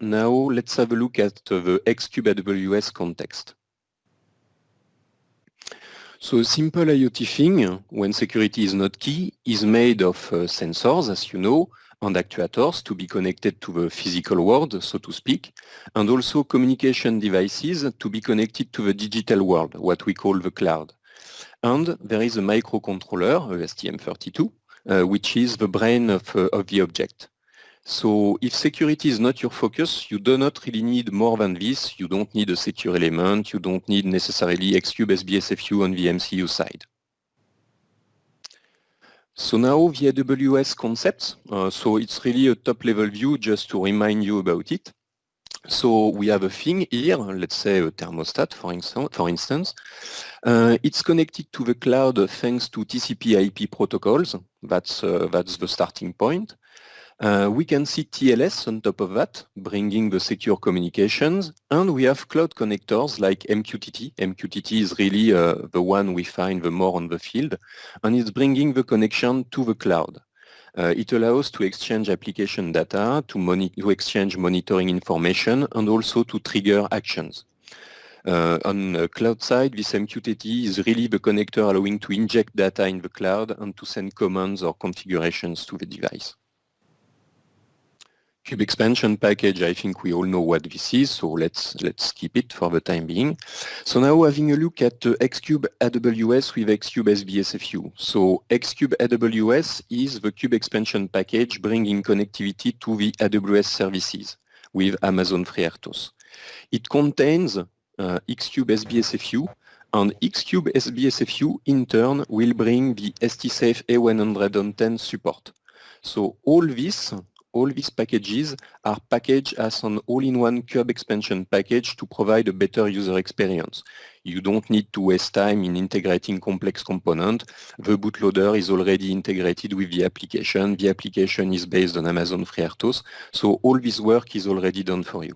Now let's have a look at the Xcube AWS context. So a simple IoT thing, when security is not key, is made of uh, sensors, as you know, and actuators to be connected to the physical world, so to speak, and also communication devices to be connected to the digital world, what we call the cloud. And there is a microcontroller, a STM32, uh, which is the brain of, uh, of the object. So if security is not your focus, you do not really need more than this. You don't need a secure element. You don't need necessarily Xcube SBSFU on the MCU side. So now the AWS concepts. Uh, so it's really a top level view just to remind you about it. So we have a thing here, let's say a thermostat for, instance. For instance. Uh, it's connected to the cloud thanks to TCP IP protocols. That's, uh, that's the starting point. Uh, we can see TLS on top of that, bringing the secure communications, and we have cloud connectors like MQTT. MQTT is really uh, the one we find the more on the field, and it's bringing the connection to the cloud. Uh, it allows to exchange application data, to, to, exchange monitoring information, and also to trigger actions. Uh, on the cloud side, this MQTT is really the connector allowing to inject data in the cloud and to send commands or configurations to the device. Cube expansion package, I think we all know what this is, so let's let's keep it for the time being. So now having a look at uh, Xcube AWS with Xcube SBSFU. So Xcube AWS is the Cube expansion package bringing connectivity to the AWS services with Amazon FreeRTOS. It contains uh, Xcube SBSFU, and Xcube SBSFU in turn will bring the STSAFE A110 support. So all this all these packages are packaged as an all-in-one Cube expansion package to provide a better user experience. You don't need to waste time in integrating complex components. The bootloader is already integrated with the application. The application is based on Amazon FreeRTOS, so all this work is already done for you.